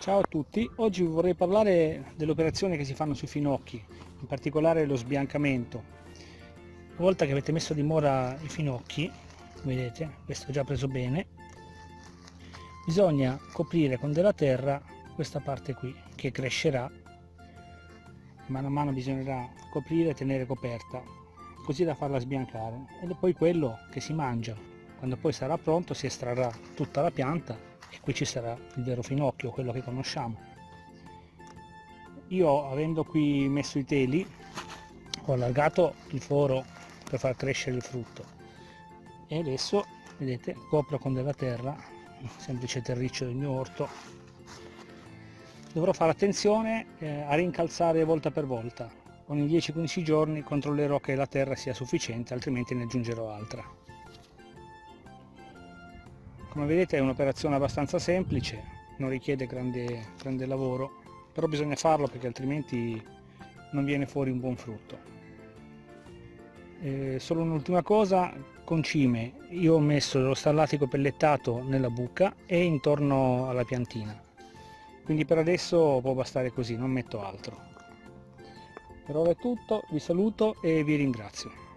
Ciao a tutti, oggi vorrei parlare delle operazioni che si fanno sui finocchi, in particolare lo sbiancamento. Una volta che avete messo a dimora i finocchi, vedete, questo è già preso bene, bisogna coprire con della terra questa parte qui, che crescerà, mano a mano bisognerà coprire e tenere coperta, così da farla sbiancare. È poi quello che si mangia. Quando poi sarà pronto si estrarrà tutta la pianta e qui ci sarà il vero finocchio, quello che conosciamo. Io avendo qui messo i teli ho allargato il foro per far crescere il frutto e adesso vedete copro con della terra, semplice terriccio del mio orto. Dovrò fare attenzione eh, a rincalzare volta per volta. Ogni 10-15 giorni controllerò che la terra sia sufficiente, altrimenti ne aggiungerò altra. Come vedete è un'operazione abbastanza semplice, non richiede grande, grande lavoro, però bisogna farlo perché altrimenti non viene fuori un buon frutto. Eh, solo un'ultima cosa, concime, io ho messo lo stallatico pellettato nella buca e intorno alla piantina, quindi per adesso può bastare così, non metto altro. Per ora è tutto, vi saluto e vi ringrazio.